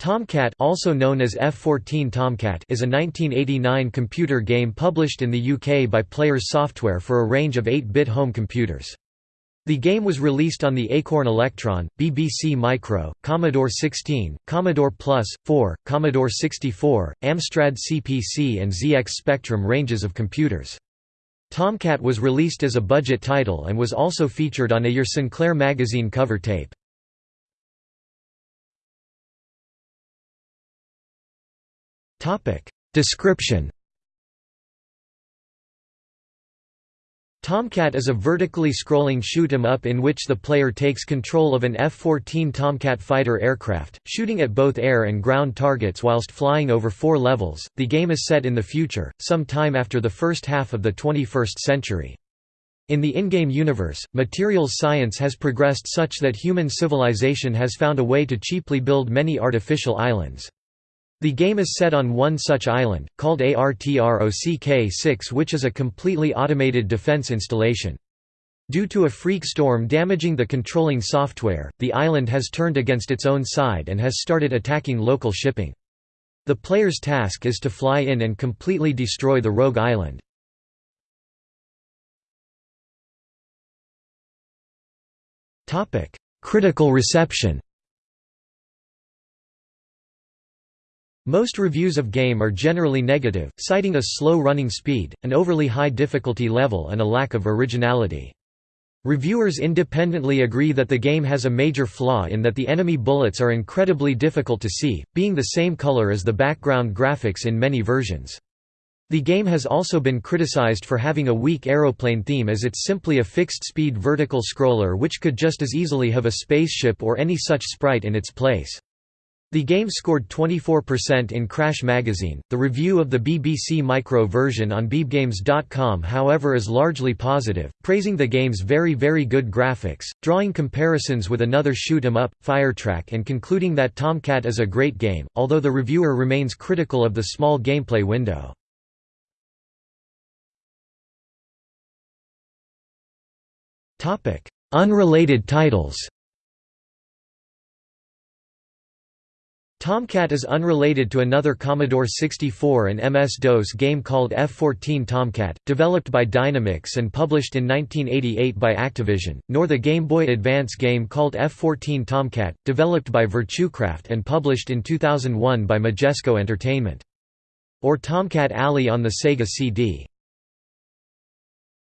Tomcat also known as F-14 Tomcat is a 1989 computer game published in the UK by Players Software for a range of 8-bit home computers. The game was released on the Acorn Electron, BBC Micro, Commodore 16, Commodore Plus, 4, Commodore 64, Amstrad CPC and ZX Spectrum ranges of computers. Tomcat was released as a budget title and was also featured on a Your Sinclair magazine cover tape. Description Tomcat is a vertically scrolling shoot 'em up in which the player takes control of an F-14 Tomcat fighter aircraft, shooting at both air and ground targets whilst flying over four levels. The game is set in the future, some time after the first half of the 21st century. In the in-game universe, materials science has progressed such that human civilization has found a way to cheaply build many artificial islands. The game is set on one such island, called ARTROCK-6 which is a completely automated defense installation. Due to a freak storm damaging the controlling software, the island has turned against its own side and has started attacking local shipping. The player's task is to fly in and completely destroy the rogue island. Critical reception Most reviews of game are generally negative, citing a slow running speed, an overly high difficulty level and a lack of originality. Reviewers independently agree that the game has a major flaw in that the enemy bullets are incredibly difficult to see, being the same color as the background graphics in many versions. The game has also been criticized for having a weak aeroplane theme as it's simply a fixed-speed vertical scroller which could just as easily have a spaceship or any such sprite in its place. The game scored 24% in Crash magazine. The review of the BBC Micro version on BeebGames.com, however, is largely positive, praising the game's very, very good graphics, drawing comparisons with another shoot 'em up, Firetrack, and concluding that Tomcat is a great game, although the reviewer remains critical of the small gameplay window. Unrelated titles Tomcat is unrelated to another Commodore 64 and MS-DOS game called F-14 Tomcat, developed by Dynamix and published in 1988 by Activision, nor the Game Boy Advance game called F-14 Tomcat, developed by Virtucraft and published in 2001 by Majesco Entertainment. Or Tomcat Alley on the Sega CD.